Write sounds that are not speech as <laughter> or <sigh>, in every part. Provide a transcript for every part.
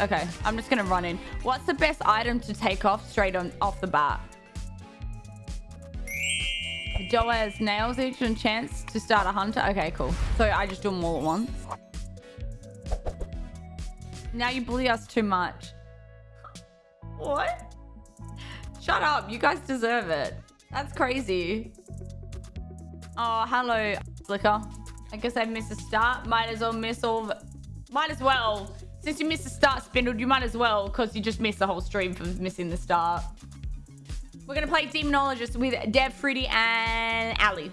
Okay, I'm just gonna run in. What's the best item to take off straight on off the bat? Doe has nails each and chance to start a hunter. Okay, cool. So I just do them all at once. Now you bully us too much. What? Shut up. You guys deserve it. That's crazy. Oh, hello, Slicker. I guess I missed a start. Might as well miss all... Might as well. Since you missed the start, Spindled, you might as well because you just missed the whole stream for missing the start. We're going to play Demonologist with Dev, Fruity, and Ali.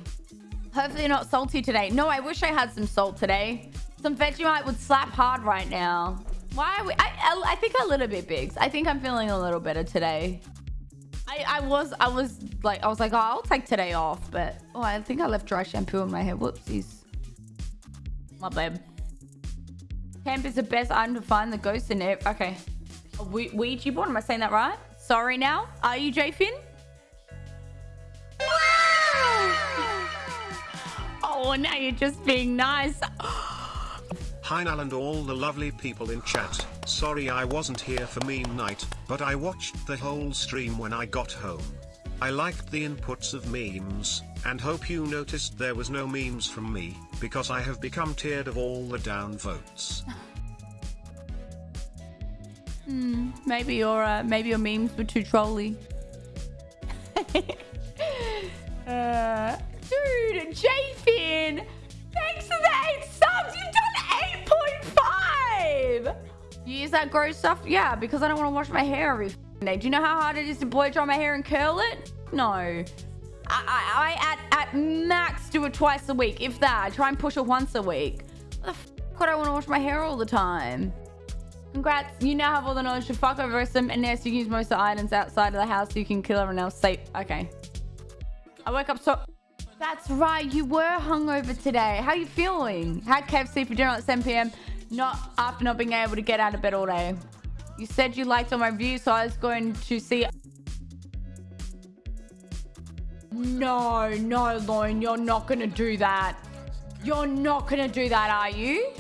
Hopefully not salty today. No, I wish I had some salt today. Some Vegemite would slap hard right now. Why are we... I, I think a little bit, Biggs. I think I'm feeling a little better today. I, I was... I was like... I was like, oh, I'll take today off. But... Oh, I think I left dry shampoo in my hair. Whoopsies. My bad. Camp is the best item to find the ghost in it. Okay. A we Ouija board? Am I saying that right? Sorry now. Are you J Finn? Oh, now you're just being nice. Hi Nal and all the lovely people in chat. Sorry I wasn't here for Mean night, but I watched the whole stream when I got home. I liked the inputs of memes, and hope you noticed there was no memes from me, because I have become tired of all the down votes. Hmm, maybe your uh, maybe your memes were too trolly. <laughs> uh, dude, J-Fin! Thanks for the eight subs! You've done 8.5! You use that gross stuff? Yeah, because I don't want to wash my hair every. Do you know how hard it is to blow dry my hair and curl it? No. I, I, I at, at max do it twice a week. If that, I try and push it once a week. What the f would I want to wash my hair all the time? Congrats, you now have all the knowledge to fuck over some and now you can use most of the items outside of the house so you can kill everyone else safe. Okay. I woke up so... That's right, you were hungover today. How are you feeling? Had KFC for dinner at 7 p.m. Not after not being able to get out of bed all day. You said you liked all my reviews, so I was going to see... No, no, Lauren, you're not going to do that. You're not going to do that, are you?